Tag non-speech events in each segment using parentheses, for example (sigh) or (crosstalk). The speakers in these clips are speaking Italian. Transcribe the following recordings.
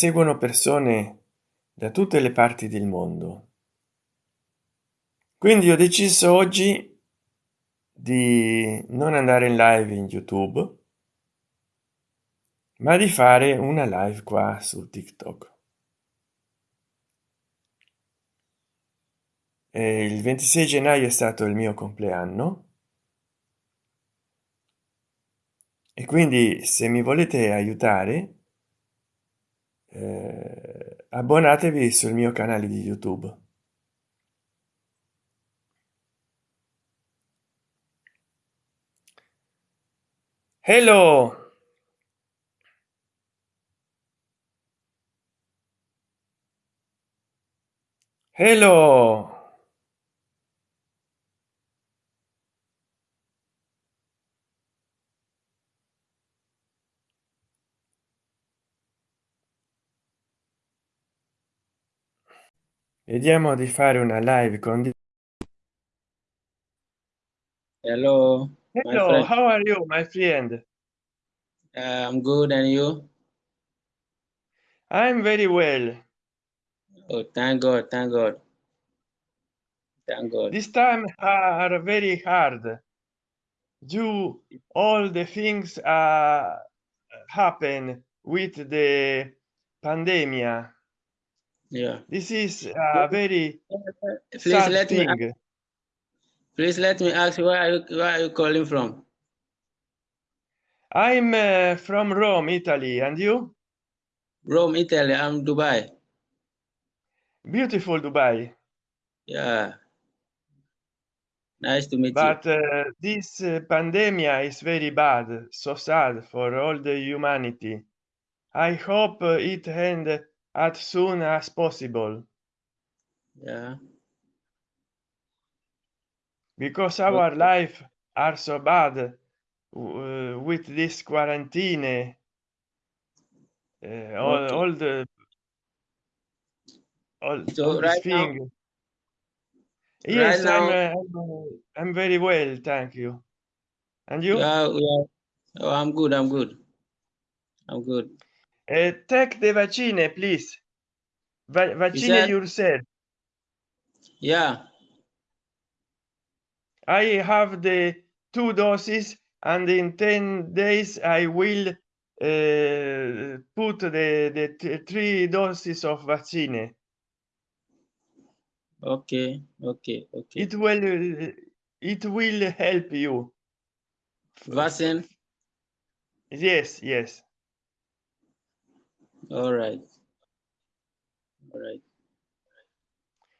seguono persone da tutte le parti del mondo. Quindi ho deciso oggi di non andare in live in youtube ma di fare una live qua su tiktok. E il 26 gennaio è stato il mio compleanno. E quindi se mi volete aiutare eh, abbonatevi sul mio canale di youtube. Hello! Hello vediamo di fare una live con hello hello how are you my friend? Uh, i'm good and you? I'm very well. Oh thank god thank god. Thank god. This time are very hard. Do all the things uh happen with the pandemia yeah. This is a very please sad let me thing. please let me ask you where are you where are you calling from? I'm uh, from rome italy. And you? Rome italy. I'm dubai. Beautiful dubai. Yeah. Nice to meet you. but uh, this uh, pandemia is very bad so sad for all the humanity. I hope uh, it end as soon as possible. Yeah. Because our life are so bad uh, with this quarantine uh, all, Okay. all the all, So all right now- yes now- I'm, uh, I'm uh, i'm very well thank you. And you? Yeah, yeah. Oh i'm good i'm good. I'm good uh, take the vaccine please. Va- vaccine yourself yeah. I have the two doses and in 10 days i will uh, put the the th- three doses of vaccine. Okay okay okay. It will it will help you. Vaccine? Yes yes all right all right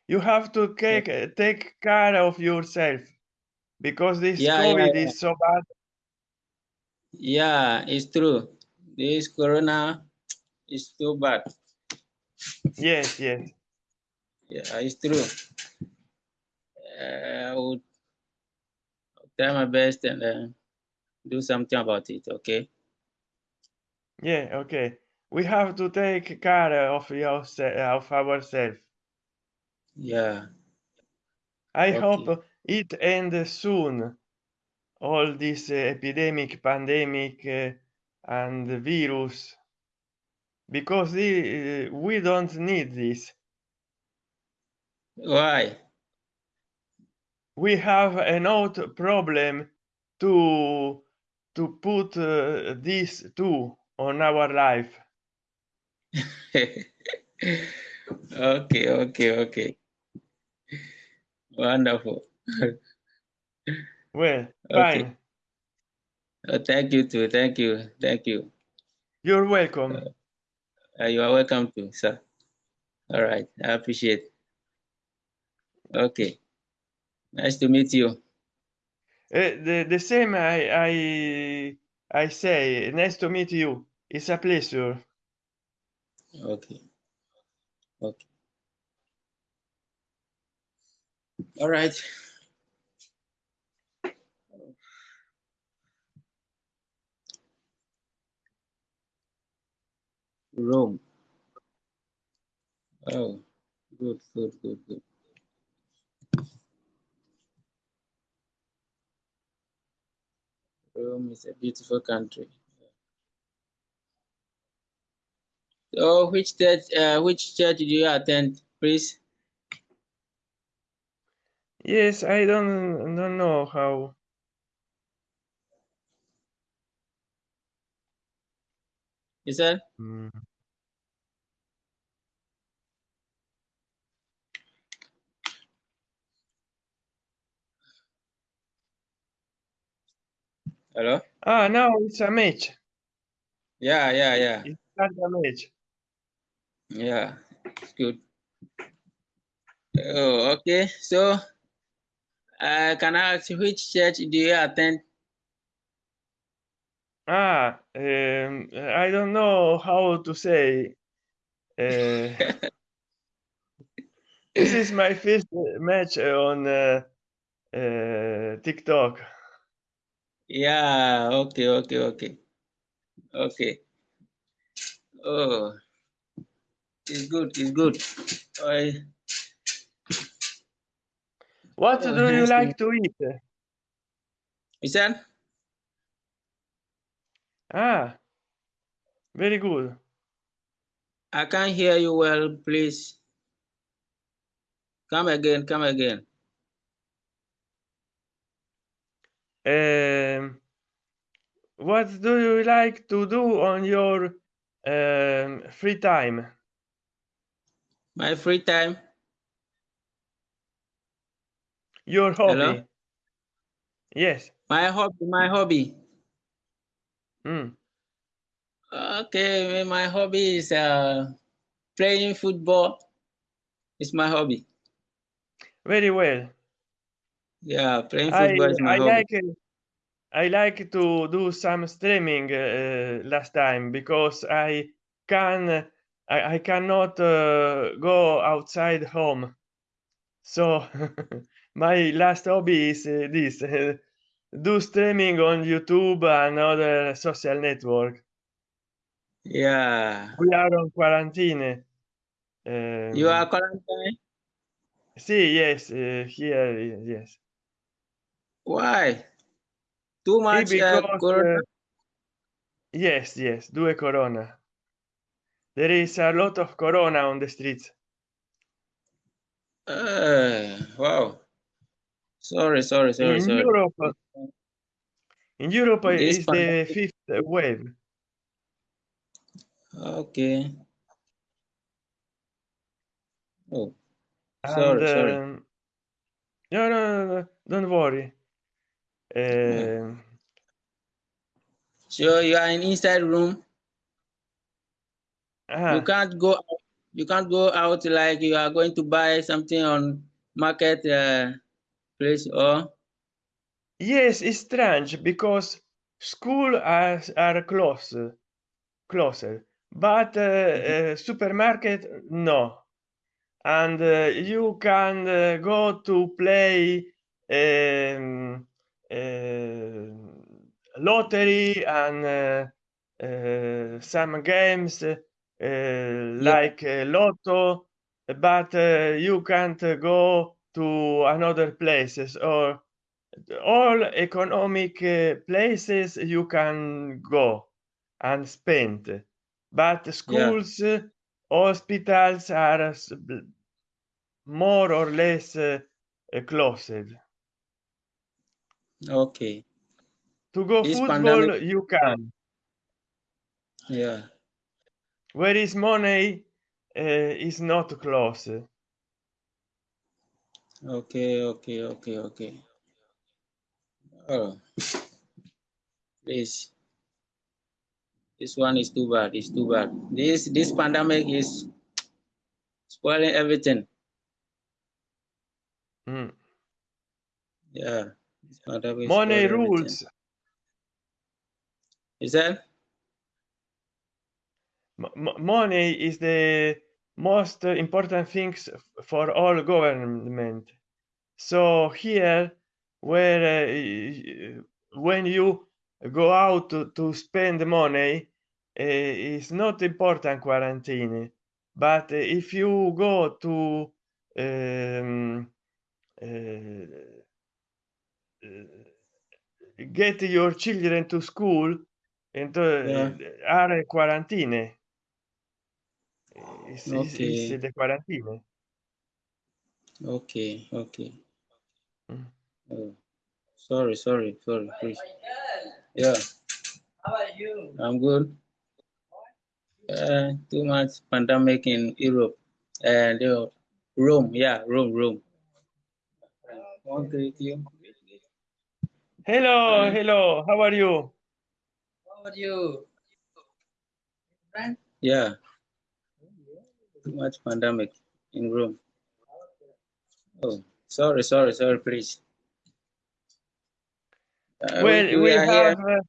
you have to take take care of yourself because this Yeah, yeah, covid yeah. is so bad Yeah, it's true. This corona is too bad. yes yes Yeah, it's true. Uh, I will I'll try my best and uh, do something about it. Okay. yeah okay we have to take care of yourself of ourselves Yeah. i Okay. hope it ends soon all this uh, epidemic pandemic uh, and virus because the, uh, we don't need this Why? we have a note problem to to put uh, this too on our life okay. Okay. Okay. Wonderful. well Okay. fine Uh, thank you too. Thank you. Thank you. you're welcome Uh, you are welcome to, sir. All right. I appreciate. Okay. Nice to meet you. Uh, the, the same i i i say nice to meet you it's a pleasure Okay. Okay. All right. Rome. Oh, good, good, good, good. Rome is a beautiful country. So which church uh, which church do you attend, please? yes i don't don't know how. Is that? Mm. Hello? ah no it's a match Yeah, yeah, yeah. it's not a match Yeah, it's good. Oh, okay. So, uh, can I ask which church do you attend? ah um, i don't know how to say uh, (laughs) this is my first match on uh, uh, tiktok Yeah, okay, okay, okay. Okay. Oh, it's good, it's good. I, what do you like to eat you said? ah very good I can't hear you well, please. Come again, come again. um, what do you like to do on your um, free time My free time. your hobby Hello? yes My hobby, my hobby. mm. Okay, my hobby is uh, playing football. It's my hobby. very well Yeah, playing i football is my i hobby. like i like to do some streaming uh, last time because i can i, I cannot uh, go outside home so (laughs) my last hobby is uh, this uh, do streaming on youtube and other social network Yeah. we are on quarantine um, You are quarantined? see yes uh, here yes Why? Too much uh, because corona? yes yes due corona there is a lot of corona on the streets Uh, wow. Sorry, sorry, sorry, in sorry. europe in europe uh, This is the fifth wave Okay. Oh, and sorry, sorry. um, no, no no no don't worry um, So you are in inside room. You ah, can't go. Out. You can't go out like you are going to buy something on market uh, place or yes it's strange because school are, are closed closer but uh, uh, supermarket no and uh, you can uh, go to play um, uh, lottery and uh, uh, some games uh, like uh, lotto but uh, you can't go to another places or all economic uh, places you can go and spend. But schools uh, hospitals are more or less uh, closed. Okay. to go This football pandemic- you can. Yeah. Where is money uh, is not close Okay, okay, okay, okay. Oh, this this one is too bad. It's too bad. This this pandemic is spoiling everything. Mm. Yeah. This pandemic is money spoiling everything. rules Is that? Money is the most important things for all government so here where uh, when you go out to, to spend money uh, is not important quarantine but if you go to um, uh, uh, get your children to school and uh, Yeah. are quarantine It's, it's, it's Okay. the quarantine. Okay. Okay. Mm. Oh, sorry, sorry, sorry, please. Yeah, How are you? I'm good. Uh, too much pandemic in Europe and uh, Rome. Yeah, Rome, Rome. Want to greet you? Hello, Hi. hello. How are you? How are you? Yeah, too much pandemic in Rome. Oh, sorry, sorry, sorry, please. Uh, Well, we, we have uh,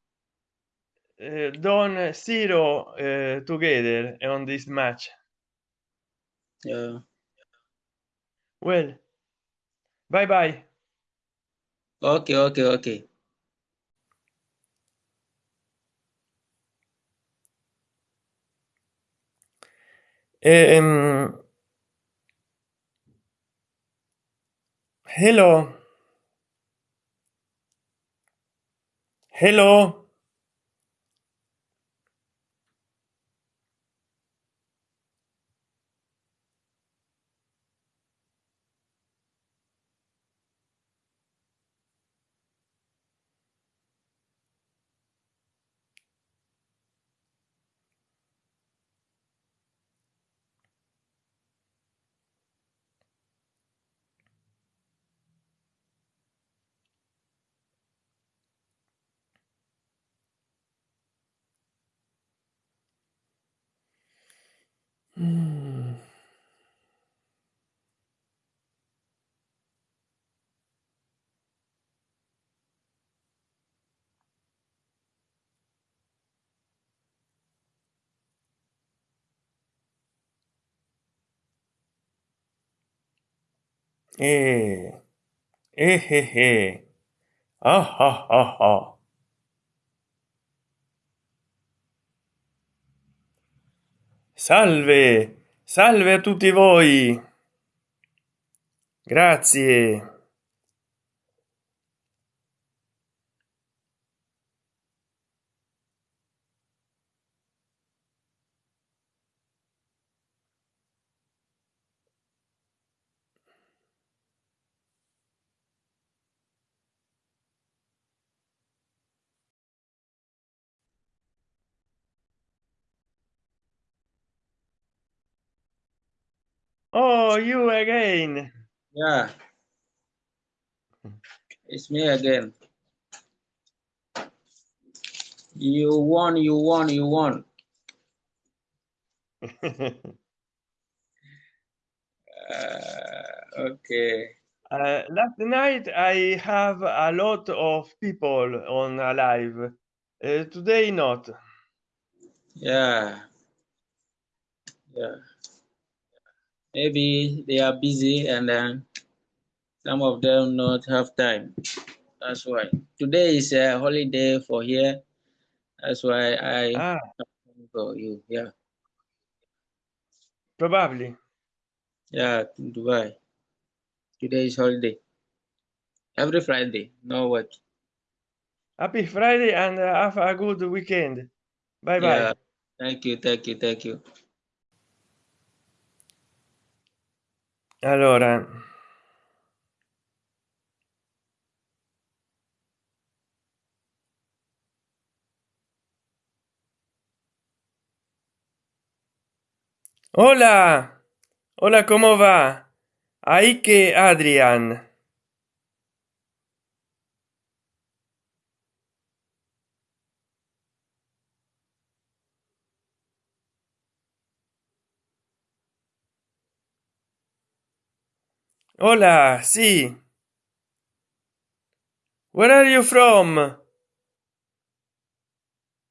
uh, done zero uh, together on this match. Yeah. Well, bye bye. Okay, okay, okay. Um, hello. Hello. Eh, eh, eh, eh. Ah, ah, ah, ah. Salve, salve a tutti voi. Grazie. Oh, you again. Yeah, it's me again. You won, you won, you won. (laughs) Uh, okay. Uh, last night I have a lot of people on a live. Uh, today not. Yeah. Yeah. Maybe they are busy and then some of them not have time. That's why. Today is a holiday for here. That's why I Ah, for you. Yeah. probably. Yeah, in Dubai. Today is holiday. Every Friday. No work. Happy Friday and uh, have a good weekend. Bye bye. Yeah. bye. Thank you, thank you, thank you. Allora, hola, hola, ¿cómo va? Ahí que Adrián. Hola, sí. Where are you from?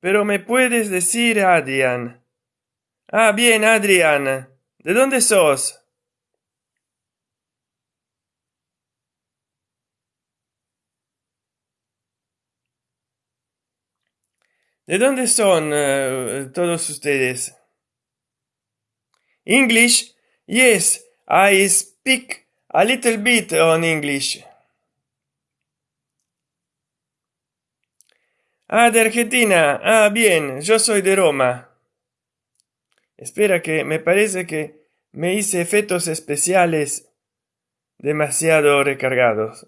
Pero me puedes decir, Adrián. Ah, bien, Adrián. ¿De dónde sos? ¿De dónde son uh, todos ustedes? English? Yes, I speak a little bit on English. Ah, de Argentina. Ah, bien, yo soy de Roma. espera que me parece que me hice efectos especiales demasiado recargados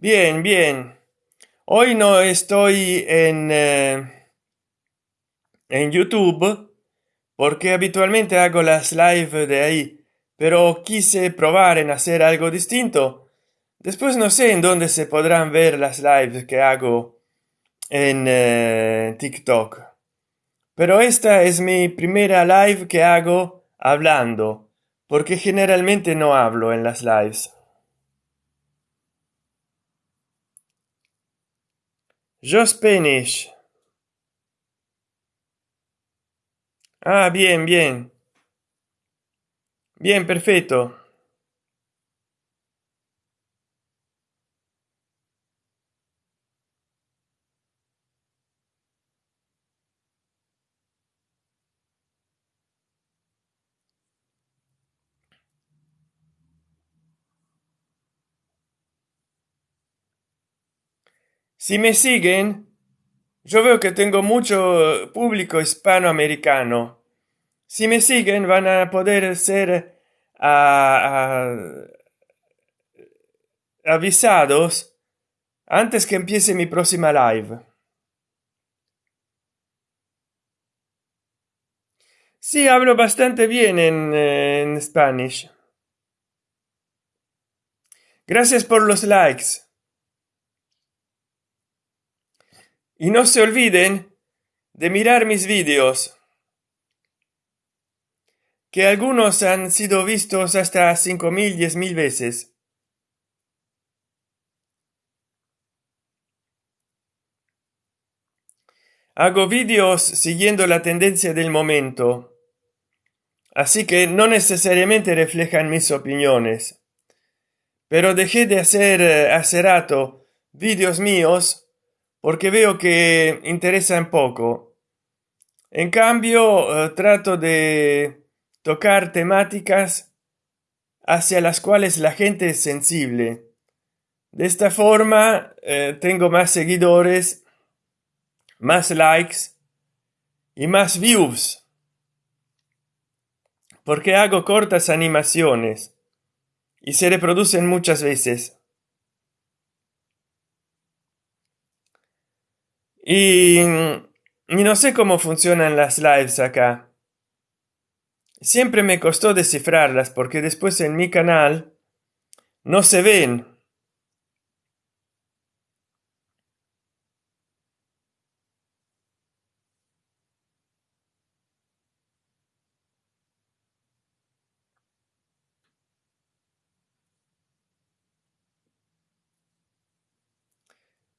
Bien, bien. Hoy no estoy en, eh, en YouTube porque habitualmente hago las live de ahí, pero quise probar en hacer algo distinto. Después no sé en dónde se podrán ver las lives que hago en eh, TikTok. Pero esta es mi primera live que hago hablando porque generalmente no hablo en las lives. Yo Spanish. Ah, bien, bien. Bien, perfecto. Si me siguen, yo veo que tengo mucho público hispanoamericano. Si me siguen, van a poder ser ah, ah, avisados antes que empiece mi próxima live. Sí, hablo bastante bien en, en Spanish. Gracias por los likes. Y no se olviden de mirar mis vídeos, que algunos han sido vistos hasta cinco mil, diez mil veces. Hago vídeos siguiendo la tendencia del momento, así que no necesariamente reflejan mis opiniones. Pero dejé de hacer eh, hace rato vídeos míos porque veo que interesan poco. En cambio, eh, trato de tocar temáticas hacia las cuales la gente es sensible. De esta forma, eh, tengo más seguidores, más likes y más views. Porque hago cortas animaciones y se reproducen muchas veces. Y, no sé cómo funcionan las lives acá. Siempre me costó descifrarlas porque después en mi canal no se ven.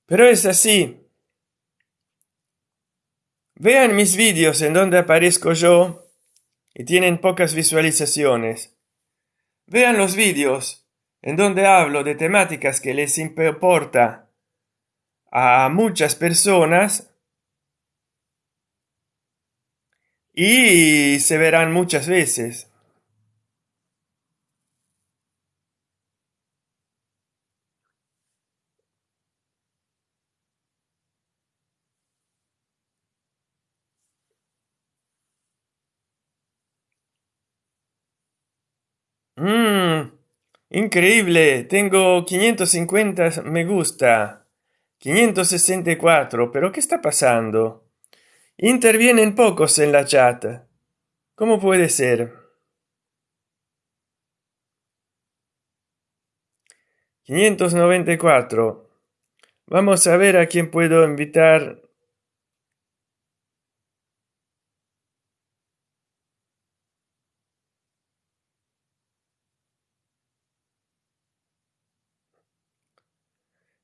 Pero es así. Vean mis vídeos en donde aparezco yo y tienen pocas visualizaciones. Vean los vídeos en donde hablo de temáticas que les importa a muchas personas y se verán muchas veces. Increíble. Tengo 550 me gusta. 564. ¿Pero qué está pasando? Intervienen pocos en la chat. ¿Cómo puede ser? 594. Vamos a ver a quién puedo invitar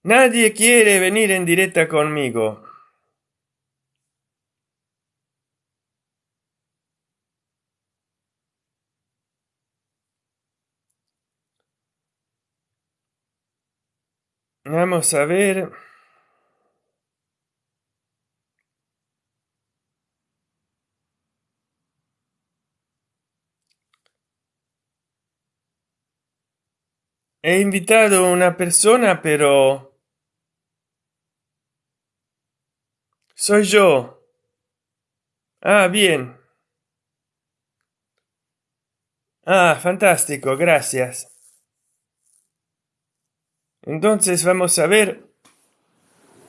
Nadie quiere venir en directa conmigo. Vamos a ver. He invitado una persona, pero... soy yo. Ah bien. Ah fantástico gracias. Entonces vamos a ver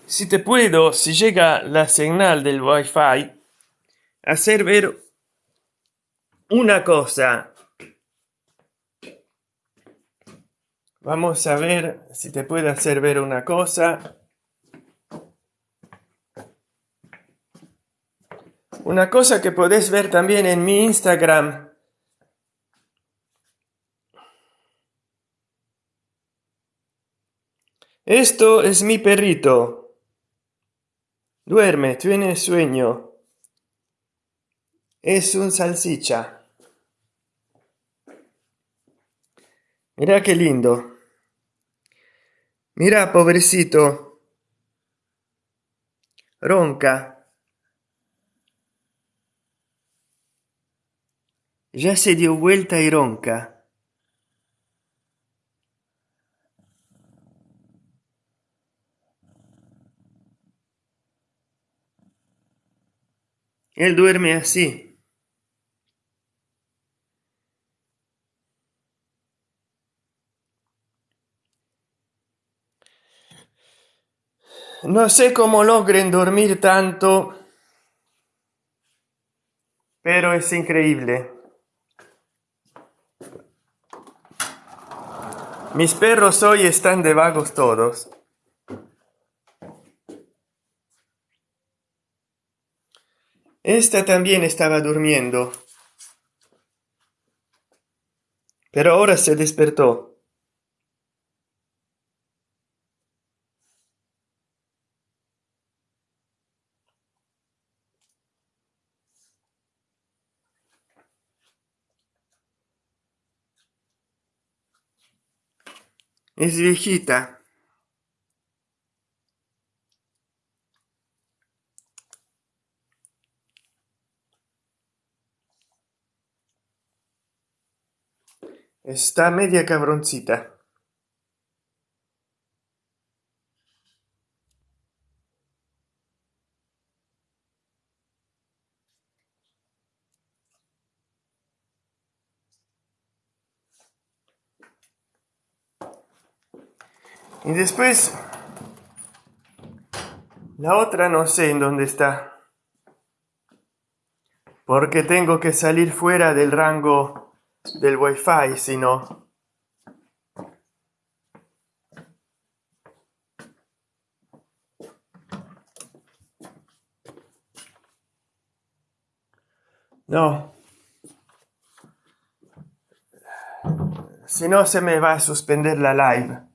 si te puedo si llega la señal del wifi hacer ver una cosa. Vamos a ver si te puede hacer ver una cosa una cosa que podés ver también en mi instagram. Esto es mi perrito. Duerme tiene sueño. Es un salsicha mira qué lindo. Mira pobrecito. Ronca ya se dio vuelta y ronca. Él duerme así. No sé cómo logren dormir tanto pero es increíble mis perros hoy están de vagos todos. Esta también estaba durmiendo. Pero ahora se despertó es viejita. Está media cabroncita y después la otra no sé en dónde está. Porque tengo que salir fuera del rango del wifi si no. No. Si no se me va a suspender la live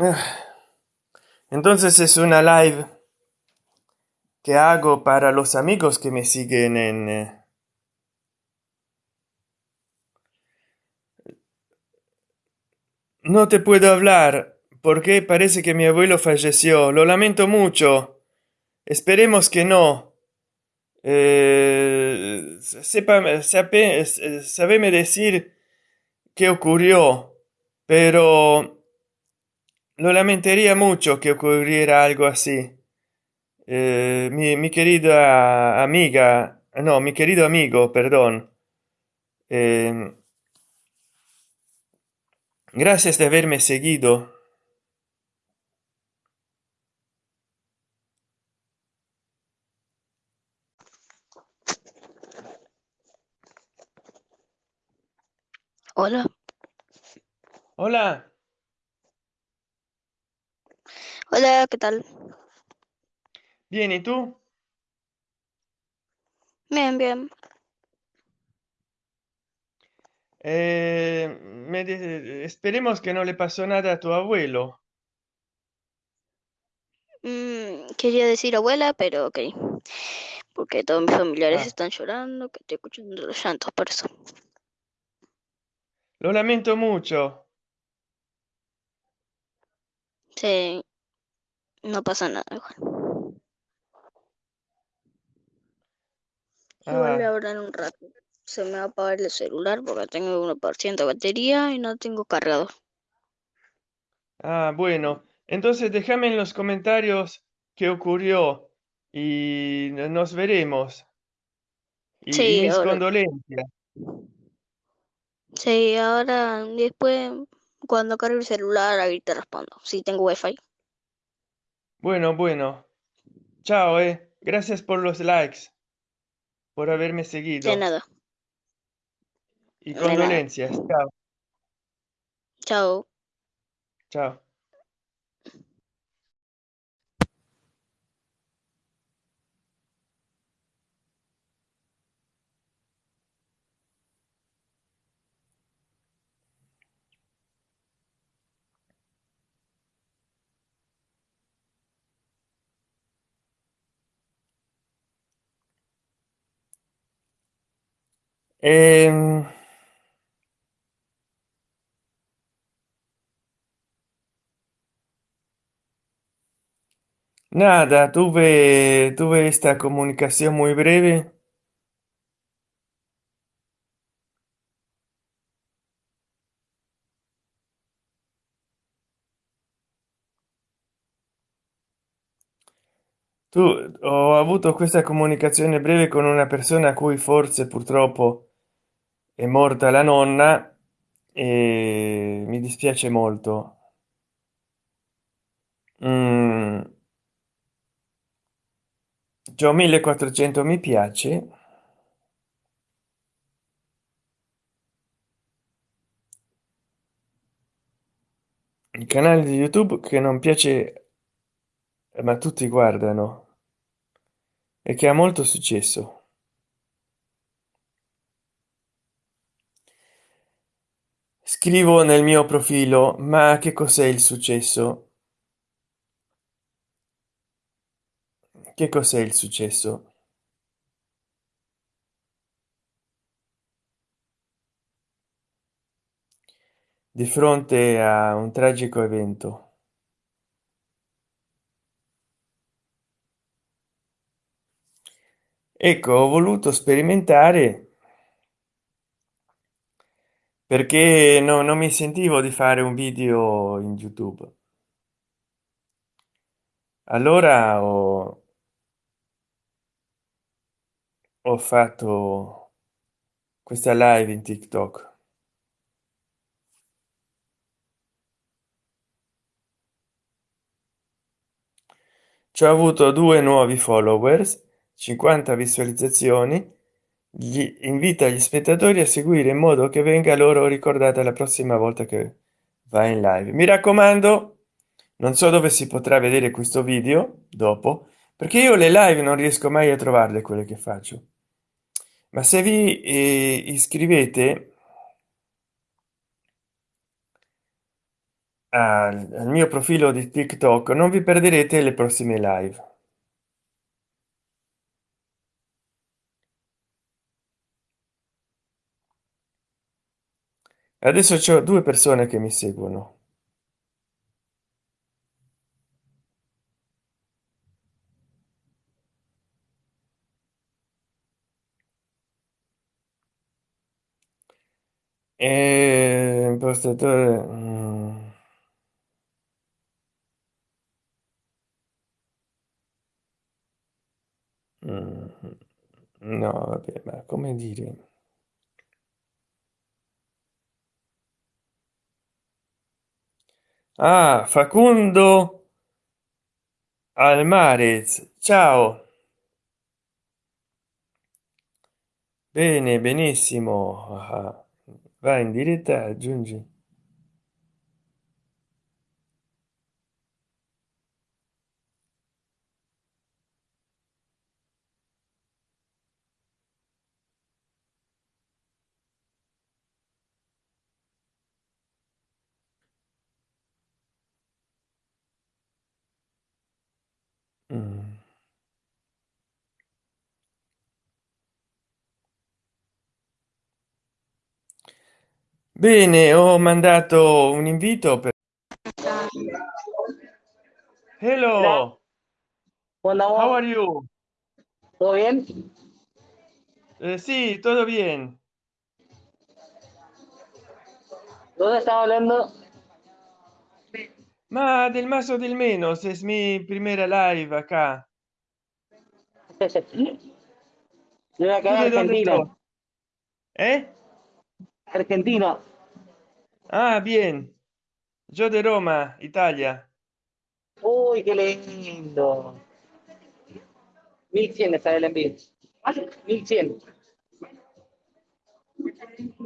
(sighs) entonces es una live que hago para los amigos que me siguen en eh, no te puedo hablar porque parece que mi abuelo falleció. Lo lamento mucho. Esperemos que no. Eh, sepa, sabe, sabeme decir qué ocurrió pero lo lamentaría mucho que ocurriera algo así. Eh, mi, mi, querida amiga no mi querido amigo perdón. Eh, gracias de haberme seguido. Hola, hola hola, ¿qué tal? bien y tú Bien, bien. Eh, me de- esperemos que no le pasó nada a tu abuelo Mm, quería decir abuela, pero ok. Porque todos mis familiares Ah. están llorando, que estoy escuchando los llantos, por eso. lo lamento mucho Sí, no pasa nada igual. Igual Ah. ahora en un rato. se me va a apagar el celular porque tengo 1% de batería y no tengo cargador. Ah, bueno, entonces déjame en los comentarios qué ocurrió y nos veremos. Y, y Sí, mis ahora, condolencias. sí, ahora después cuando cargue el celular ahí te respondo. Si tengo wifi. Bueno, bueno. Chao, eh. Gracias por los likes, por haberme De seguido. nada. Y De nada. condolencias. Chao, Chao. chao. Ehm, nada, tuve, tuve esta comunicación muy breve. Tu, ho avuto questa comunicazione breve con una persona a cui forse purtroppo è morta la nonna e mi dispiace molto. Mm. C'ho 1400 mi piace. Il canale di YouTube che non piace, ma tutti guardano e che ha molto successo. Scrivo nel mio profilo, ma che cos'è il successo? Che cos'è il successo? Di fronte a un tragico evento. Ecco, ho voluto sperimentare perché no, non mi sentivo di fare un video in YouTube. Allora ho, ho fatto questa live in TikTok. Ci ho avuto due nuovi followers, 50 visualizzazioni. Gli invita gli spettatori a seguire in modo che venga loro ricordata la prossima volta che va in live. Mi raccomando, non so dove si potrà vedere questo video dopo, perché io le live non riesco mai a trovarle quelle che faccio. Ma se vi eh, iscrivete al, al mio profilo di TikTok non vi perderete le prossime live. Adesso c'ho due persone che mi seguono. E impostatore. mm. Mm, No, vabbè, ma come dire? Ah, Facundo Almarez, ciao. Bene, benissimo. Ah, vai in diretta, aggiungi. Bene, ho mandato un invito per... Hello. Hola. How are you? ¿Todo bien? Eh, sí, todo bien. ¿Dónde estaba hablando? Ma del más o del menos, es mi primera live acá. (laughs) Yo acá de Argentina. ¿Eh? Argentina. Ah, bien. Yo de Roma, Italia. Uy, qué lindo. 1100 está el envío. 1100.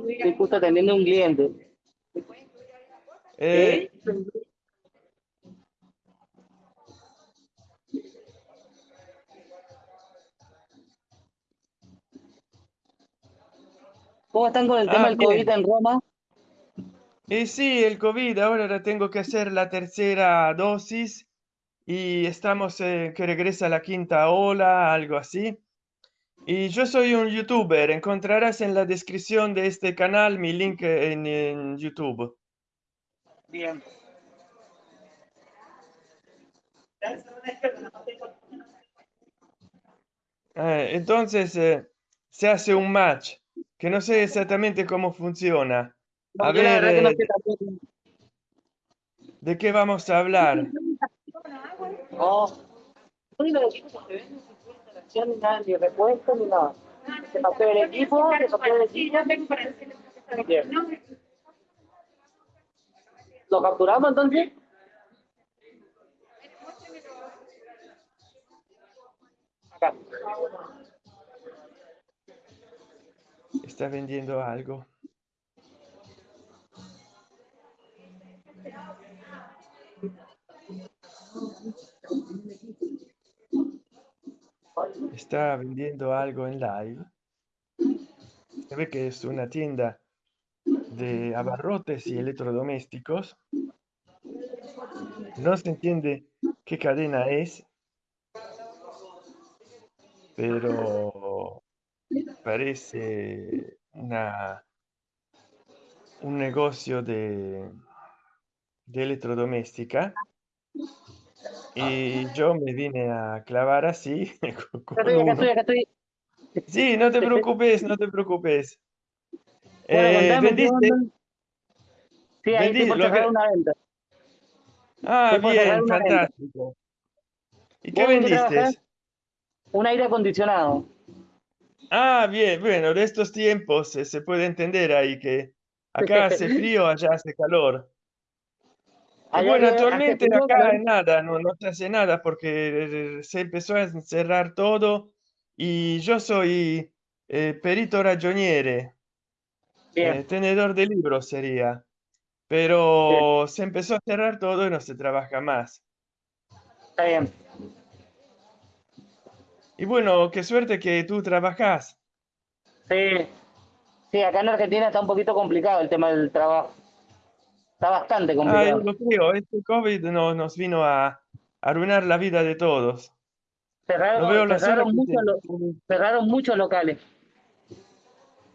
Estoy justo atendiendo un cliente. Eh, ¿Cómo están con el tema Ah, del. COVID en Roma? Y sí, el COVID, ahora la tengo que hacer la tercera dosis y estamos eh, que regresa la quinta ola, algo así. Y yo soy un youtuber, encontrarás en la descripción de este canal mi link en, en YouTube. Bien. Eh, entonces eh, se hace un match, que no sé exactamente cómo funciona. No, A yo la ver, verdad que no eh, sé tampoco. ¿de qué vamos a hablar? Oh. Ni nada, ni repuesto ni nada. Se pasó el equipo, se pasó el equipo. Bien. ¿Lo capturamos entonces? Acá. Está vendiendo algo. Está vendiendo algo en live. Se ve que es una tienda de abarrotes y electrodomésticos. No se entiende qué cadena es, pero parece una, un negocio de, de electrodoméstica. Y yo me vine a clavar así (laughs) Acá estoy, acá uno. estoy, acá estoy. Sí, no te preocupes, no te preocupes. Bueno, Eh, contame, ¿qué ¿vendiste? Sí, ahí Vendí por lo cerrar que- una venta. Ah, bien, venta. fantástico. ¿Y qué ¿Vos en qué vendiste? Un aire acondicionado. Ah, bien, bueno, de estos tiempos eh, se puede entender ahí que acá hace frío, allá hace calor. Bueno, actualmente acá calor. nada, no, no se hace nada porque eh, se empezó a cerrar todo y yo soy eh, perito ragioniere, Bien, eh, tenedor de libros sería, pero se empezó a cerrar todo y no se trabaja más. está bien. Y bueno, qué suerte que tú trabajas. Sí, sí, acá en Argentina está un poquito complicado el tema del trabajo. Está bastante complicado. creo, este COVID no- nos vino a arruinar la vida de todos. Cerraron, No cerraron, muchos, lo- muchos locales.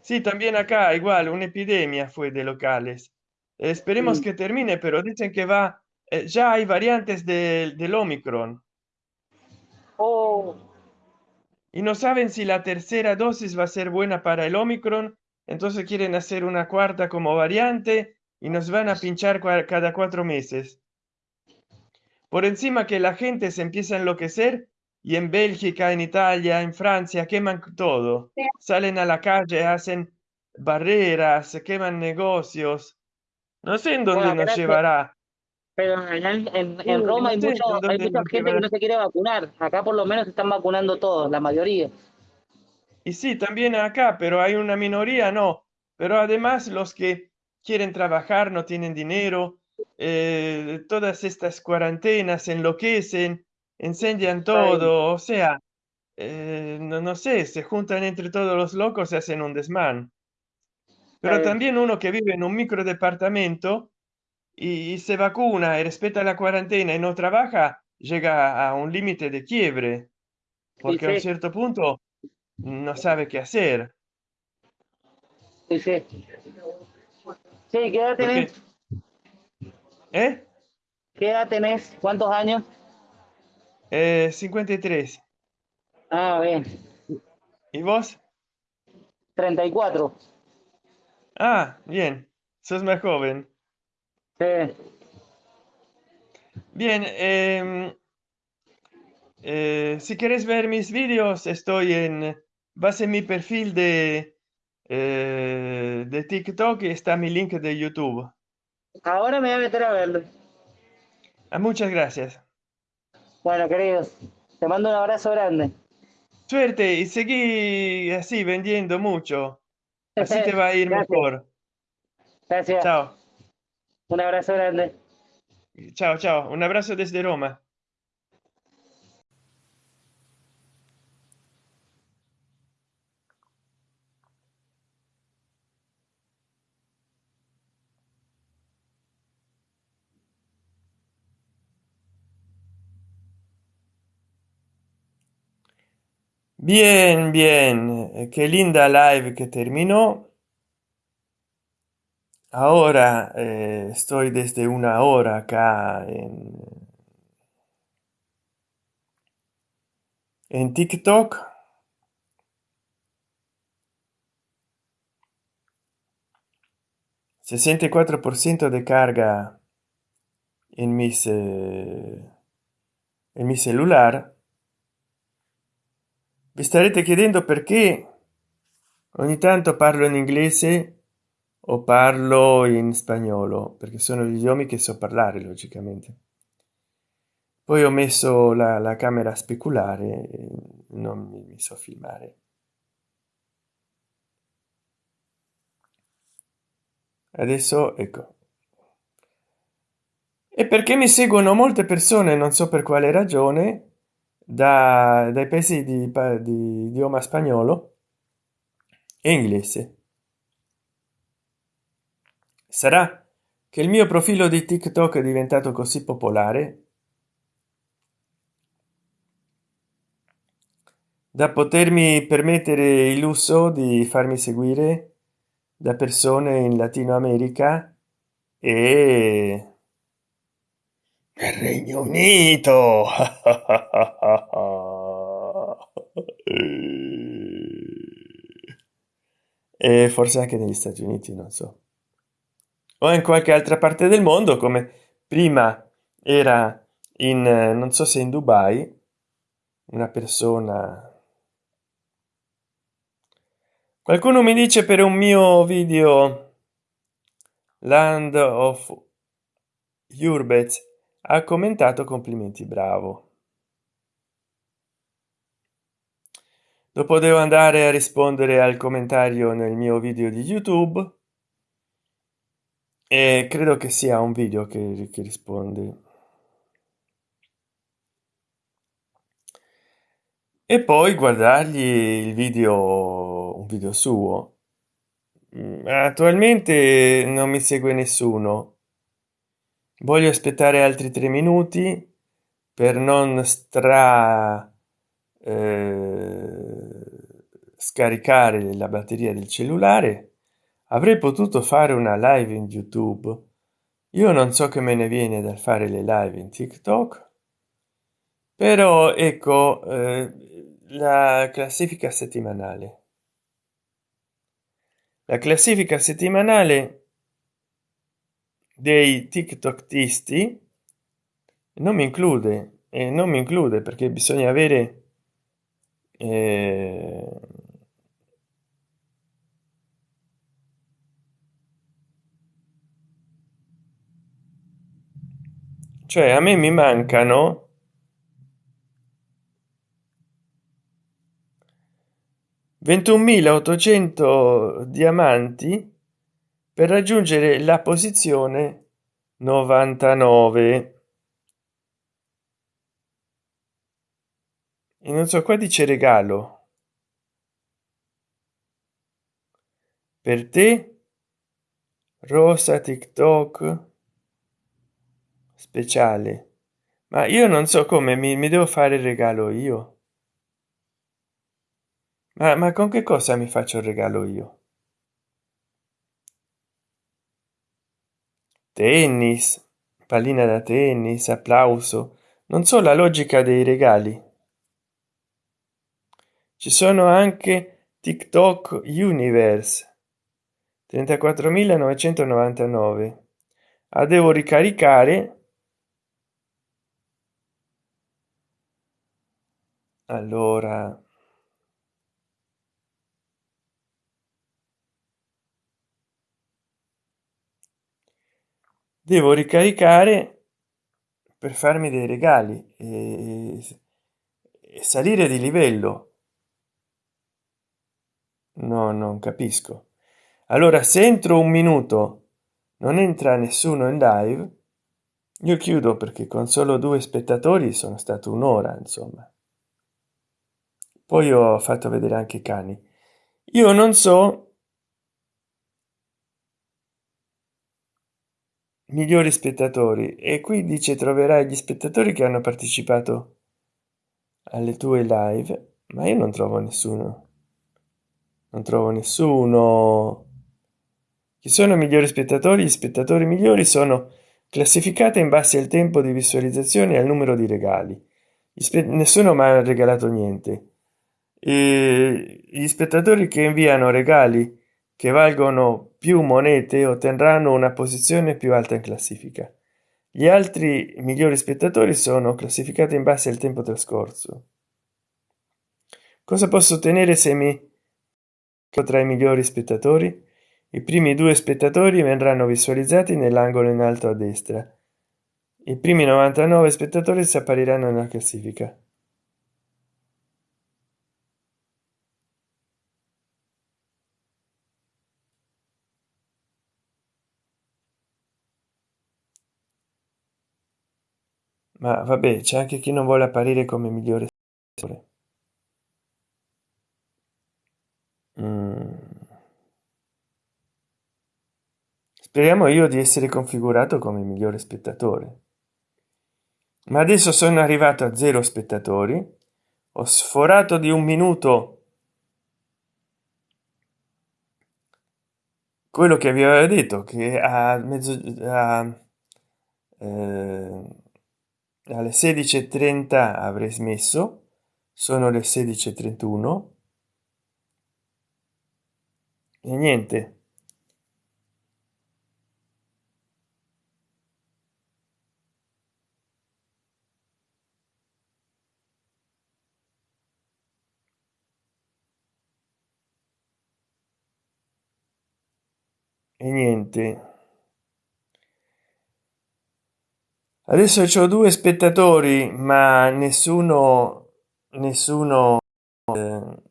Sí, también acá igual, una epidemia fue de locales. Esperemos Sí. que termine, pero dicen que va, eh, ya hay variantes del del Omicron Oh, y no saben si la tercera dosis va a ser buena para el Omicron, entonces quieren hacer una cuarta como variante y nos van a pinchar cada cuatro meses. Por encima que la gente se empieza a enloquecer y en Bélgica, en Italia, en Francia queman todo. Salen a la calle, hacen barreras, se queman negocios. No sé en dónde Bueno, nos llevará. pero allá en, en- en Roma hay, no sé mucho, en hay mucha gente que llevará. no se quiere vacunar. Acá por lo menos se están vacunando todos, la mayoría. Y sí, también acá, pero hay una minoría, no. Pero además los que quieren trabajar no tienen dinero, eh, todas estas cuarentenas enloquecen, incendian todo, o sea, eh, no, no sé, se juntan entre todos los locos y hacen un desmán. Pero también uno que vive en un micro departamento y, y se vacuna y respeta la cuarentena y no trabaja, llega a un límite de quiebre, porque a un cierto punto no sabe qué hacer. Sí, sí. ¿qué edad tenés? ¿eh? ¿Qué edad tenés? ¿Cuántos años? Eh, 53. Ah, bien. ¿Y vos? 34. Ah, bien, sos más joven. Sí. Bien, em, eh, si quieres ver mis vídeos, estoy en base en mi perfil de eh, de TikTok y está mi link de YouTube. Ahora me voy a meter a verlo. Ah, muchas gracias. Bueno, queridos, te mando un abrazo grande. Suerte y seguí así vendiendo mucho. Así te va a ir (laughs) Gracias. mejor. Gracias. Chao. Un abrazo grande. Chao, chao. Un abrazo desde Roma. Bien, bien. Eh, Qué linda live que terminó. Ahora eh, estoy desde una hora acá en, en TikTok. ...64% de carga... ...en mis... eh, en mi celular... Vi starete chiedendo perché... ogni tanto parlo in inglese... o parlo in spagnolo... perché sono gli idiomi che so parlare logicamente... poi ho messo la, la camera speculare... non mi, mi so filmare. Adesso ecco. E perché mi seguono molte persone non so per quale ragione da, dai paesi di, di idioma spagnolo e inglese. Sarà che il mio profilo di tiktok è diventato così popolare da potermi permettere il lusso di farmi seguire da persone in latino america e nel regno unito. (laughs) E forse anche negli stati uniti non so. O in qualche altra parte del mondo come prima era in non so se in dubai una persona. Qualcuno mi dice per un mio video land of urbets ha commentato complimenti bravo. Dopo devo andare a rispondere al commentario nel mio video di youtube. E credo che sia un video che, che risponde. E poi guardargli il video un video suo. Mm, attualmente non mi segue nessuno voglio aspettare altri tre minuti per non stra eh, scaricare la batteria del cellulare. Avrei potuto fare una live in youtube. Io non so che me ne viene dal fare le live in tiktok però ecco eh, la classifica settimanale. La classifica settimanale dei tiktoktisti non mi include e non mi include perché bisogna avere eh, cioè a me mi mancano 21.800 diamanti per raggiungere la posizione 99 e non so qua dice regalo. Per te rosa tiktok speciale. Ma io non so come mi, mi devo fare il regalo io. Ma, ma con che cosa mi faccio il regalo io tennis pallina da tennis applauso. Non so la logica dei regali. Ci sono anche tiktok universe 34.999 ah, devo ricaricare. Allora devo ricaricare per farmi dei regali e, e salire di livello. No non capisco. Allora se entro un minuto non entra nessuno in live io chiudo perché con solo due spettatori sono stato un'ora insomma. Poi ho fatto vedere anche i cani. Io non so migliori spettatori. E qui dice troverai gli spettatori che hanno partecipato alle tue live ma io non trovo nessuno. Non trovo nessuno. Chi sono i migliori spettatori? Gli spettatori migliori sono classificate in base al tempo di visualizzazione e al numero di regali. Nessuno mi ha regalato niente. E gli spettatori che inviano regali che valgono più monete otterranno una posizione più alta in classifica. Gli altri migliori spettatori sono classificati in base al tempo trascorso. Cosa posso ottenere se mi tra i migliori spettatori? I primi due spettatori verranno visualizzati nell'angolo in alto a destra. I primi 99 spettatori si appariranno nella classifica ma vabbè c'è anche chi non vuole apparire come migliore mm. speriamo io di essere configurato come migliore spettatore. Ma adesso sono arrivato a zero spettatori. Ho sforato di un minuto quello che vi aveva detto che a mezzo a, eh, alle 16.30 avrei smesso. Sono le 16.31 e niente. E niente adesso ho due spettatori ma nessuno nessuno eh,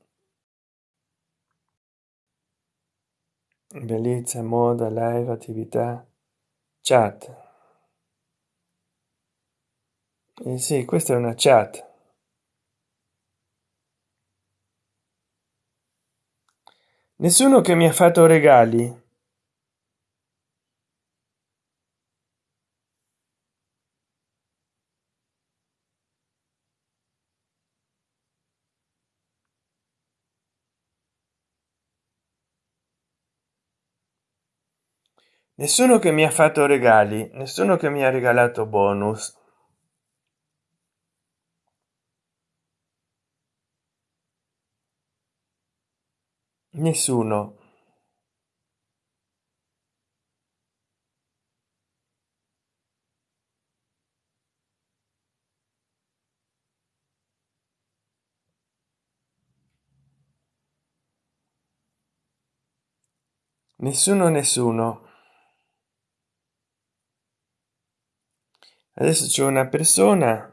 bellezza moda live attività chat. Eh sì questa è una chat. Nessuno che mi ha fatto regali nessuno che mi ha fatto regali nessuno che mi ha regalato bonus. Nessuno. Nessuno nessuno adesso c'è una persona.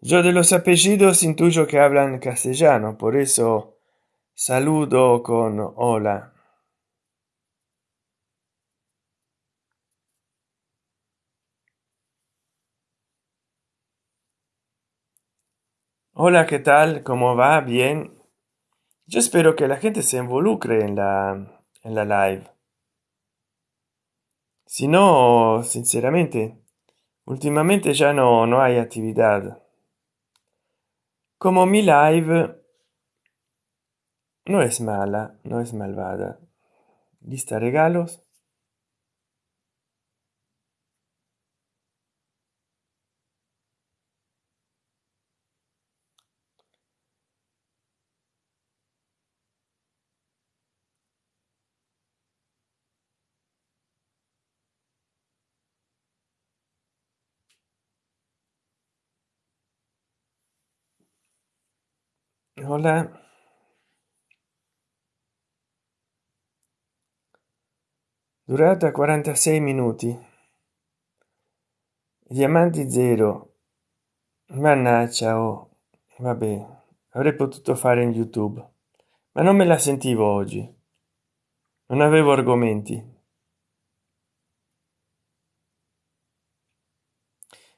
Yo de los apellidos intuyo que hablan castellano por eso saludo con hola. Hola qué tal cómo va bien yo espero que la gente se involucre en la en la live. Si no sinceramente últimamente ya no no hay actividad. Como mi live no es mala no es malvada. Lista regalos Hola. Durata 46 minuti. Diamanti zero. Mannaggia, oh. Vabbè, avrei potuto fare in YouTube, ma non me la sentivo oggi. Non avevo argomenti.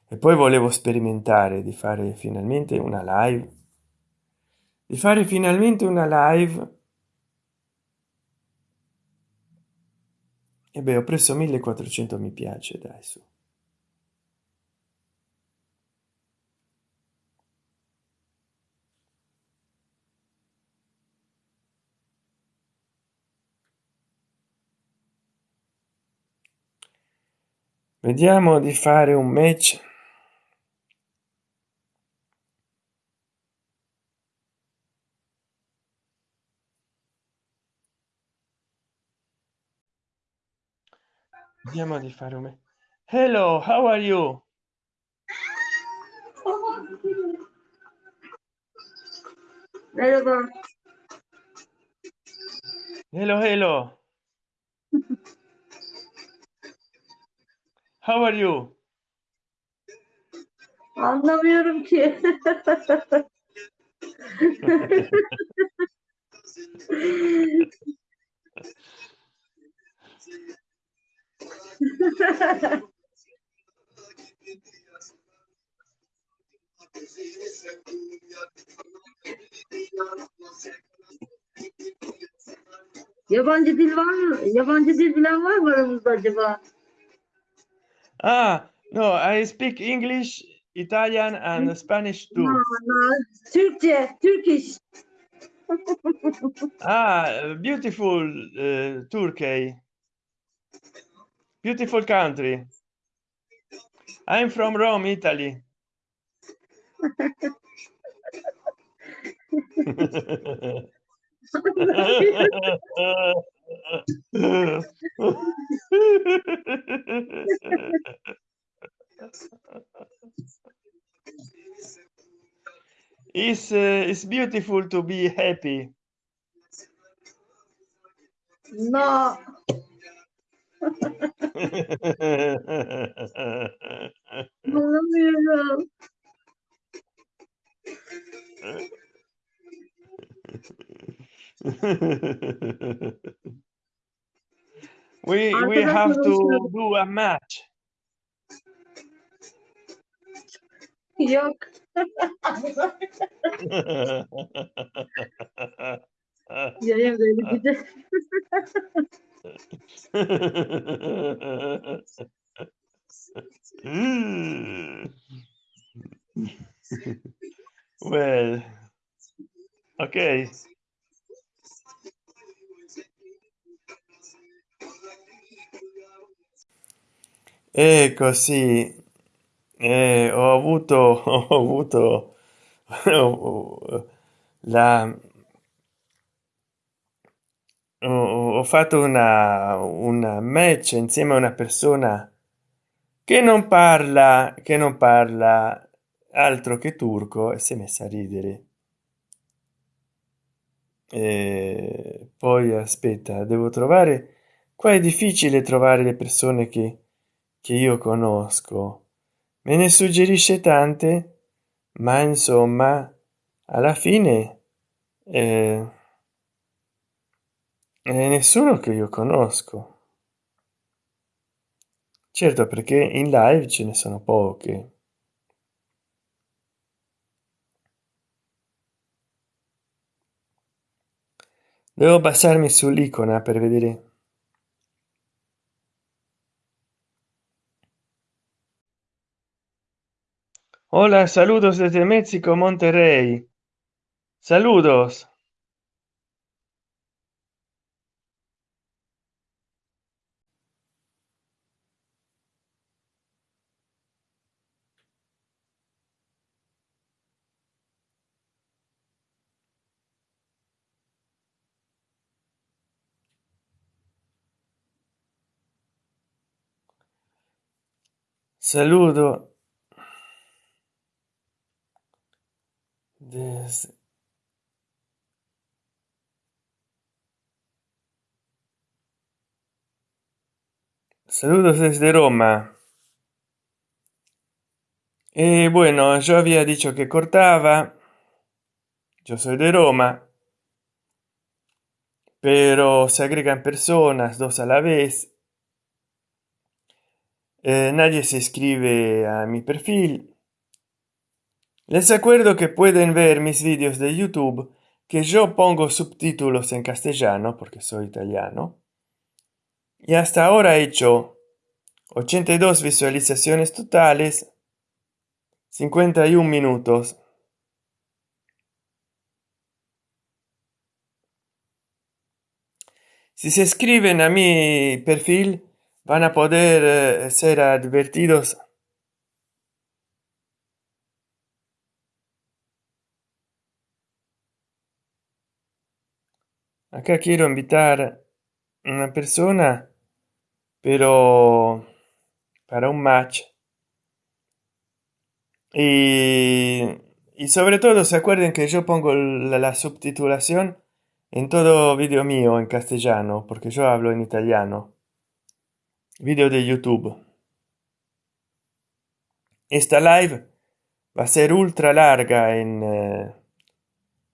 E poi volevo sperimentare di fare finalmente una live. Di fare finalmente una live. E beh ho preso 1400 mi piace dai su. Vediamo di fare un match vediamo di fare un hello how are you Merhaba. hello hello how are you Anlamıyorum ki. (laughs) (laughs) Yabancı dil var mı? Yabancı dil bilen var mı aramızda acaba? ah no i speak english italian and spanish too Ha, ha. Türkçe, Turkish. ah beautiful uh, turkey beautiful country. I'm from rome italy. It's uh, it's beautiful to be happy. No. Anlamıyorum. we we have to do a match Yok. Yayın böyle gidiyor. (laughs) well okay e così eh, ho avuto (laughs) ho avuto la ho, ho fatto una una match insieme a una persona che non parla che non parla altro che turco e si è messa a ridere. E poi aspetta devo trovare qua è difficile trovare le persone che che io conosco. Me ne suggerisce tante ma insomma alla fine eh, eh, nessuno che io conosco. Certo perché in live ce ne sono poche. Devo passarmi sull'icona per vedere. Hola saludos desde méxico monterrey. Saludos Saludo Saludos desde Roma. Eh, bueno, yo había dicho que cortaba. Yo soy de Roma. Pero se agregan personas, dos a la vez, eh, nadie se escribe a mi perfil. Les acuerdo que pueden ver mis vídeos de youtube que yo pongo subtítulos en castellano porque soy italiano. Y hasta ahora he hecho 82 visualizaciones totales 51 minutos. Si se escriben a mi perfil van a poder eh, ser advertidos. Acá quiero invitar una persona pero para un match. Y, sobre todo se acuerden que yo pongo la, la subtitulación en todo vídeo mío en castellano porque yo hablo en italiano vídeo de youtube. Esta live va a ser ultra larga en eh,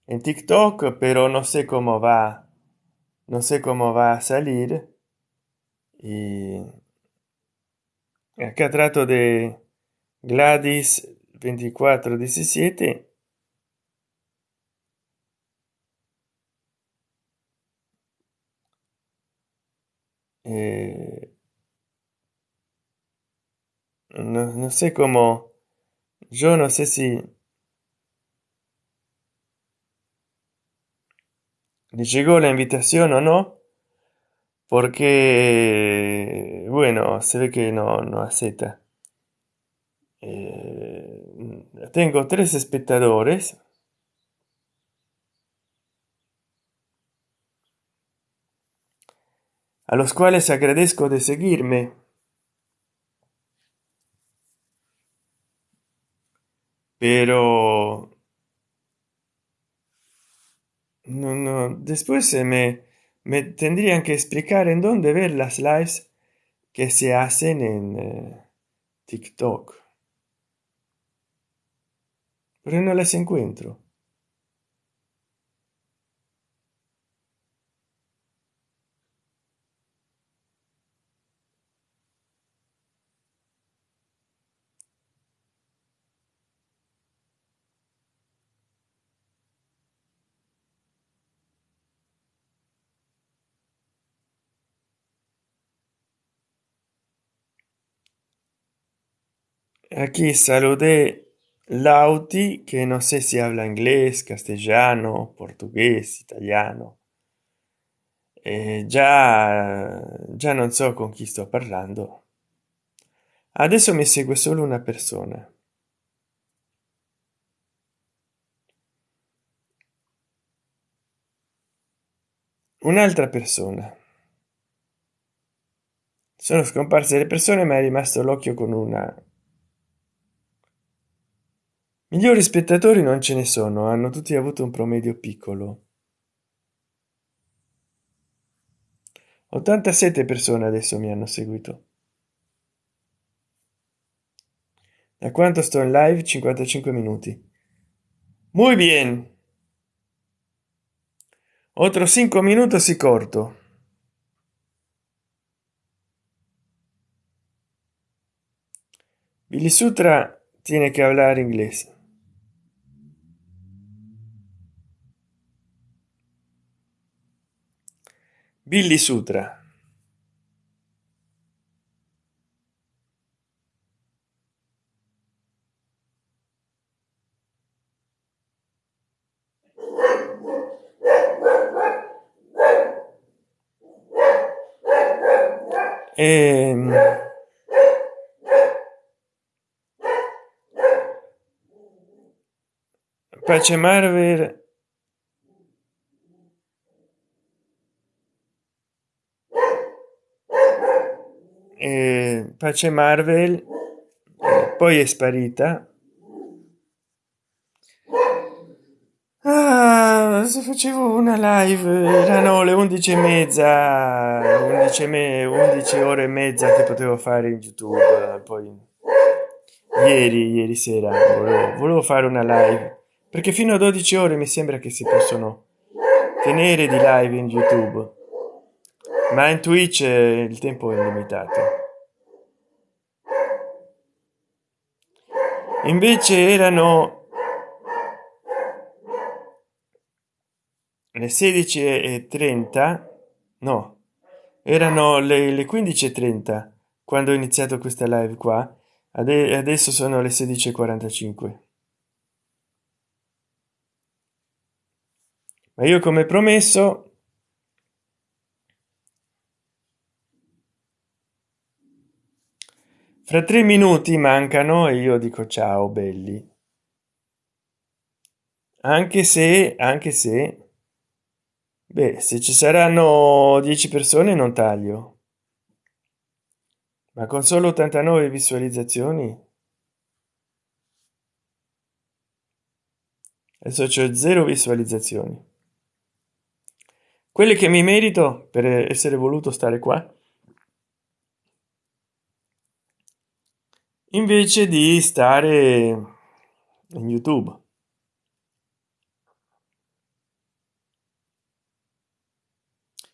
en tiktok pero no sé cómo va no sé cómo va a salir. Y acá trato de gladys 2417 eh, no, no sé cómo yo no sé si le llegó la invitación o no porque bueno se ve que no, no acepta. Eh, tengo tres espectadores. A los cuales agradezco de seguirme pero no, no, después se me, me tendrían que explicar en dónde ver las lives que se hacen en eh, TikTok. Pero no las encuentro. Aquí saludé Lauti, que no sé si habla inglés, castellano, portugués, italiano. Eh, già, già non so con chi sto parlando. Adesso mi segue solo una persona. Un'altra persona. Sono scomparse le persone, ma è rimasto l'occhio con una Migliori spettatori non ce ne sono, hanno tutti avuto un promedio piccolo. 87 persone adesso mi hanno seguito. Da quanto sto in live? 55 minuti. Muy bien. Otro 5 minutos y corto. Billy Sutra tiene que hablar inglés. Billy Sutra. Ehm, Pace Marvel eh, Pace Marvel. Poi è sparita. Ah, se facevo una live erano le undici e mezza 11 me 11 ore e mezza che potevo fare in youtube. Poi ieri ieri sera volevo, volevo fare una live perché fino a 12 ore mi sembra che si possono tenere di live in youtube ma in twitch il tempo è limitato. Invece erano le 16 e 30 no erano le, le 15 e 30 quando ho iniziato questa live qua. Adesso sono le 16 e 45 ma io come promesso fra tre minuti mancano e io dico ciao belli anche se anche se Beh, se ci saranno 10 persone non taglio. Ma con solo 89 visualizzazioni? Adesso c'è zero visualizzazioni. Quelle che mi merito per essere voluto stare qua. Invece di stare in YouTube.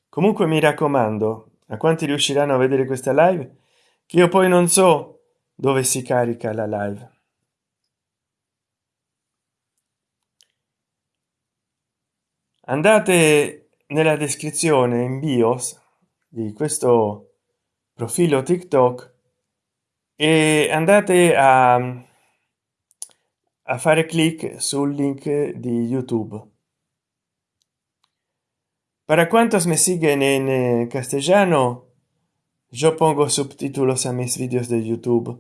comunque mi raccomando a quanti riusciranno a vedere questa live che io poi non so dove si carica la live andate nella descrizione in bios di questo profilo tiktok e andate a, a fare clic sul link di youtube. Para cuantos me siguen en castellano yo pongo subtítulos a mis vídeos de youtube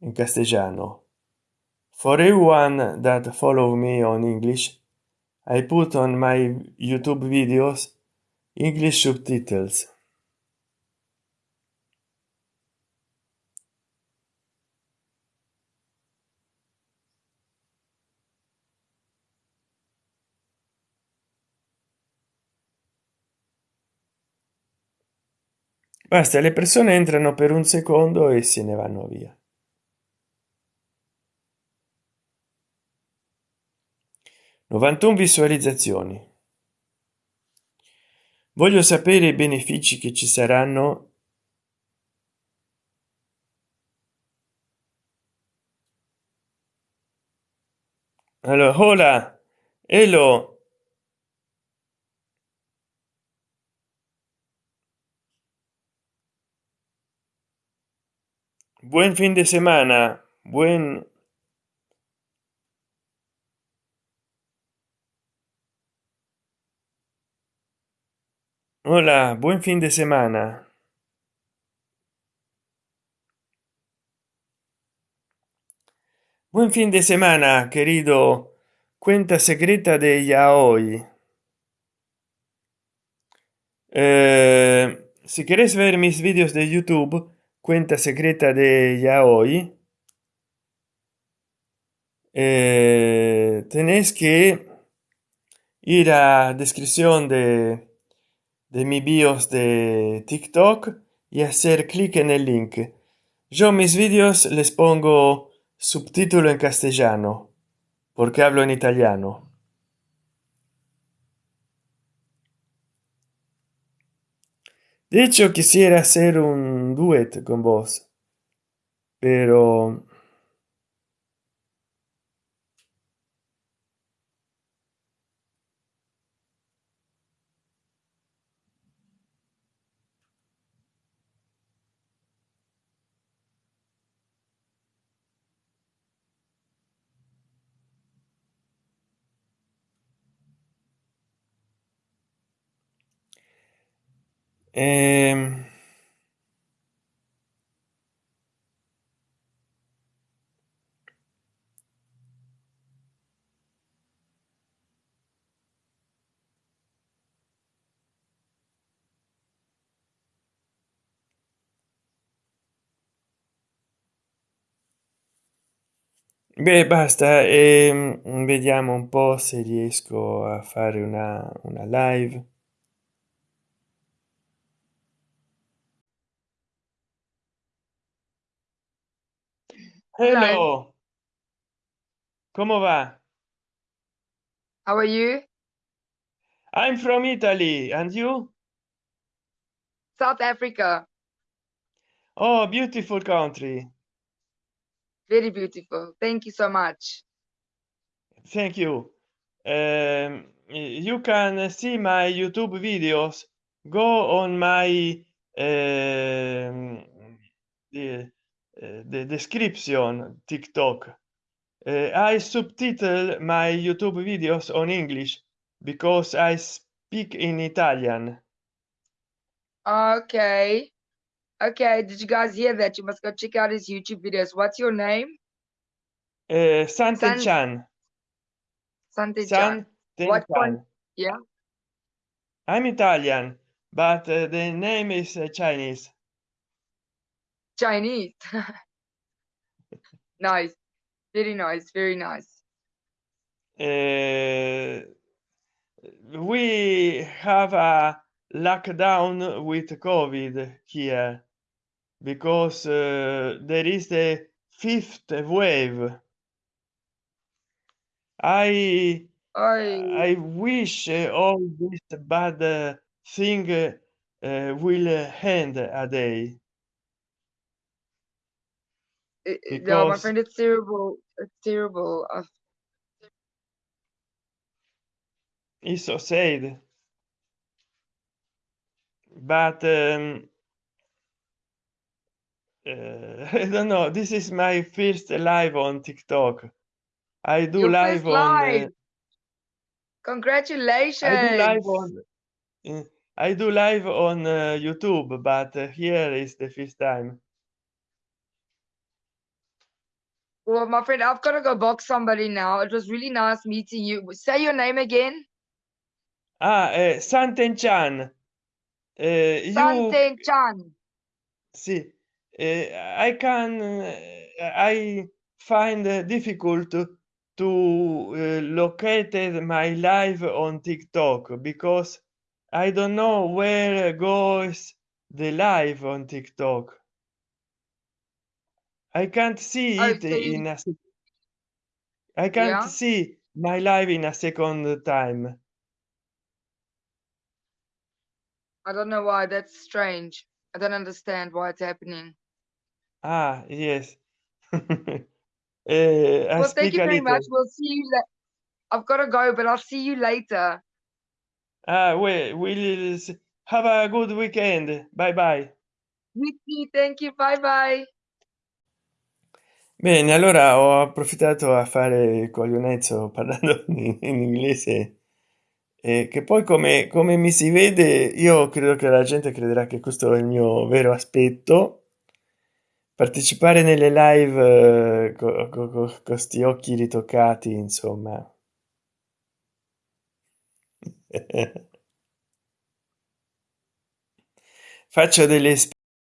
en castellano. For everyone that follow me on english i put on my youtube videos english subtitles basta le persone entrano per un secondo e se ne vanno via. Novantuno visualizzazioni. Voglio sapere i benefici che ci saranno allora hola hello buen fin de semana. Buen hola buen fin de semana. Buen fin de semana querido. Cuenta secreta de yaoi eh, si quieres ver mis vídeos de youtube cuenta de yaoi eh, tenéis que ir a descripción de, de mi bios de tiktok y hacer clic en el link. Yo mis vídeos les pongo subtítulo en castellano porque hablo en italiano de hecho quisiera hacer un duet con vos pero Ehm... Beh, basta, ehm, vediamo un po' se riesco a fare una una live. Hello. Come va? How are you? I'm from italy. And you? South africa. Oh beautiful country. Very beautiful. Thank you so much. Thank you. Um, you can see my youtube videos. Go on my um, the, the description tiktok. Uh, i subtitle my youtube videos on english because i speak in italian. Okay. Okay did you guys hear that? You must go check out his youtube videos. What's your name? Uh, Santen San- Chan. Sante Santen What Chan. one- yeah. I'm Italian, but uh, the name is uh, Chinese. Chinese (laughs) nice very nice very nice Uh, we have a lockdown with COVID here because uh, there is the fifth wave. I oh I wish uh, all this bad uh, thing uh, uh, will end a day. It- no my friend it's terrible it's terrible uh, It's so sad. But um, uh, (laughs) I don't know. This is my first live on TikTok. I do Your live on. uh, congratulations I do live on. uh, I do live on uh, YouTube, but uh, here is the first time. Well my friend i've got to go box somebody now it was really nice meeting you say your name again Ah, uh, Santen Chan. Uh, you Sante Chan. sì eh, i can uh, i find uh, difficult to, to uh, locate my live on tiktok because i don't know where goes the live on tiktok i can't see it in a i can't Yeah? see my live in a second time I don't know why. That's strange. I don't understand why it's happening. ah yes (laughs) uh, well, thank you very much. We'll see you. I've got to go, but I'll see you later. Ah, we will have a good weekend. Bye bye. Thank you. Bye bye. Bene, allora ho approfittato a fare il coglionezzo (laughs) parlando in, in inglese. E che poi come, come mi si vede io credo che la gente crederà che questo è il mio vero aspetto. Partecipare nelle live eh, con co, co, questi occhi ritoccati insomma. (laughs) Faccio delle